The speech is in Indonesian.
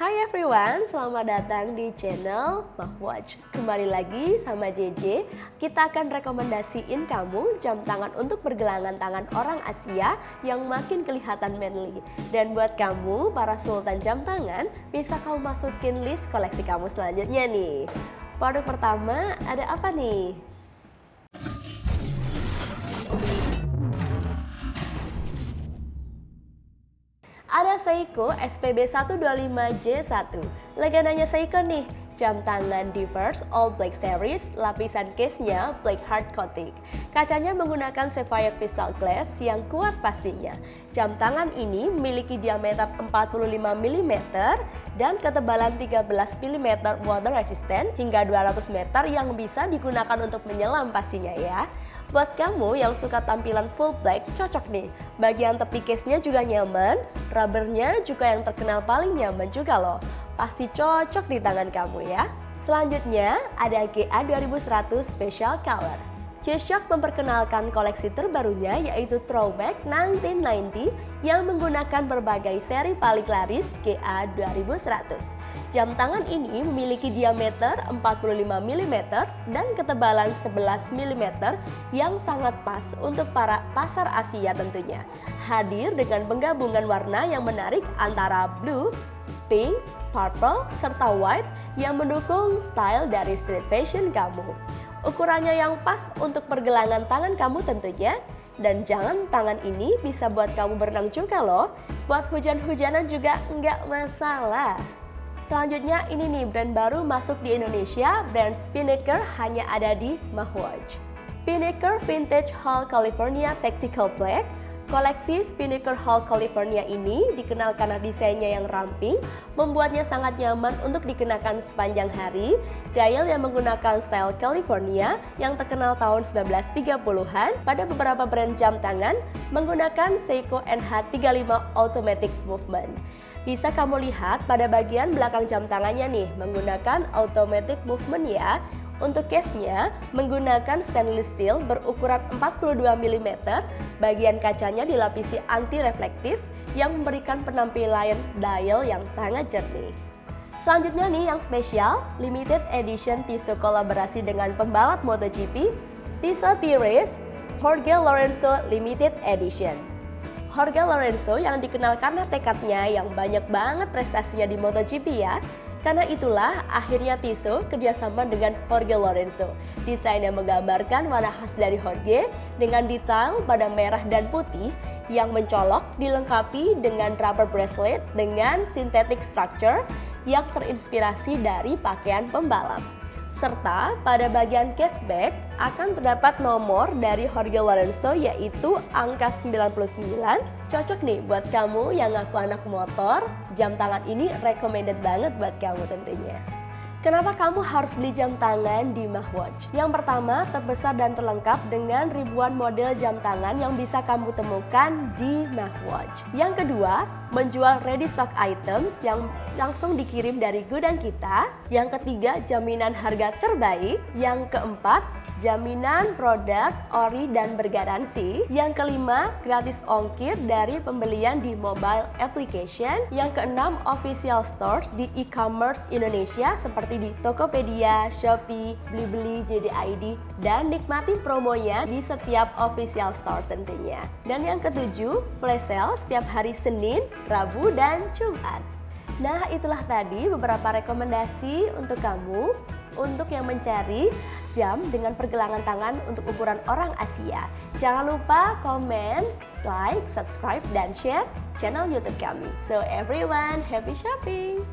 Hai everyone, selamat datang di channel Mahwatch. Kembali lagi sama JJ, kita akan rekomendasiin kamu jam tangan untuk pergelangan tangan orang Asia yang makin kelihatan manly. Dan buat kamu, para sultan jam tangan, bisa kamu masukin list koleksi kamu selanjutnya nih. Produk pertama ada apa nih? Seiko SPB 125J1. Legendanya Seiko nih, jam tangan Diverse All Black Series, lapisan case-nya black hard coating. Kacanya menggunakan sapphire crystal glass yang kuat pastinya. Jam tangan ini memiliki diameter 45 mm dan ketebalan 13 mm water resistant hingga 200 meter yang bisa digunakan untuk menyelam pastinya ya. Buat kamu yang suka tampilan full black, cocok nih. Bagian tepi case-nya juga nyaman, rubbernya juga yang terkenal paling nyaman juga loh. Pasti cocok di tangan kamu ya. Selanjutnya ada GA 2100 Special Color. G-Shock memperkenalkan koleksi terbarunya yaitu Throwback 1990 yang menggunakan berbagai seri paling laris GA 2100. Jam tangan ini memiliki diameter 45 mm dan ketebalan 11 mm yang sangat pas untuk para pasar Asia tentunya. Hadir dengan penggabungan warna yang menarik antara blue, pink, purple, serta white yang mendukung style dari street fashion kamu. Ukurannya yang pas untuk pergelangan tangan kamu tentunya, dan jangan tangan ini bisa buat kamu berenang juga loh. Buat hujan-hujanan juga nggak masalah. Selanjutnya ini nih brand baru masuk di Indonesia, brand Spinnaker hanya ada di Mahwatch. Spinnaker Vintage Hall California Tactical Black Koleksi Spinnaker Hall California ini dikenal karena desainnya yang ramping, membuatnya sangat nyaman untuk dikenakan sepanjang hari. Dial yang menggunakan style California yang terkenal tahun 1930-an pada beberapa brand jam tangan menggunakan Seiko NH35 Automatic Movement. Bisa kamu lihat pada bagian belakang jam tangannya nih menggunakan automatic movement ya. Untuk case-nya menggunakan stainless steel berukuran 42 mm, bagian kacanya dilapisi anti-reflektif yang memberikan penampilan dial yang sangat jernih. Selanjutnya nih yang spesial, limited edition Tissot kolaborasi dengan pembalap MotoGP, Tissot T-Race Jorge Lorenzo Limited Edition. Jorge Lorenzo yang dikenal karena tekadnya yang banyak banget prestasinya di MotoGP ya. Karena itulah akhirnya Tissot kerjasama dengan Jorge Lorenzo. Desain yang menggambarkan warna khas dari Jorge dengan detail pada merah dan putih yang mencolok dilengkapi dengan rubber bracelet dengan synthetic structure yang terinspirasi dari pakaian pembalap. Serta pada bagian cashback akan terdapat nomor dari Jorge Lorenzo yaitu angka 99. Cocok nih buat kamu yang ngaku anak motor, jam tangan ini recommended banget buat kamu tentunya. Kenapa kamu harus beli jam tangan di Mahwatch? Yang pertama, terbesar dan terlengkap dengan ribuan model jam tangan yang bisa kamu temukan di Mahwatch. Yang kedua, menjual ready stock items yang langsung dikirim dari gudang kita. Yang ketiga, jaminan harga terbaik. Yang keempat, jaminan produk ori dan bergaransi. Yang kelima, gratis ongkir dari pembelian di mobile application. Yang keenam, official store di e-commerce Indonesia seperti di Tokopedia, Shopee, Blibli, JDID, dan nikmati promonya di setiap official store tentunya. Dan yang ketujuh, flash sale setiap hari Senin, Rabu, dan Jumat. Nah, itulah tadi beberapa rekomendasi untuk kamu untuk yang mencari jam dengan pergelangan tangan untuk ukuran orang Asia. Jangan lupa komen, like, subscribe, dan share channel YouTube kami. So everyone, happy shopping!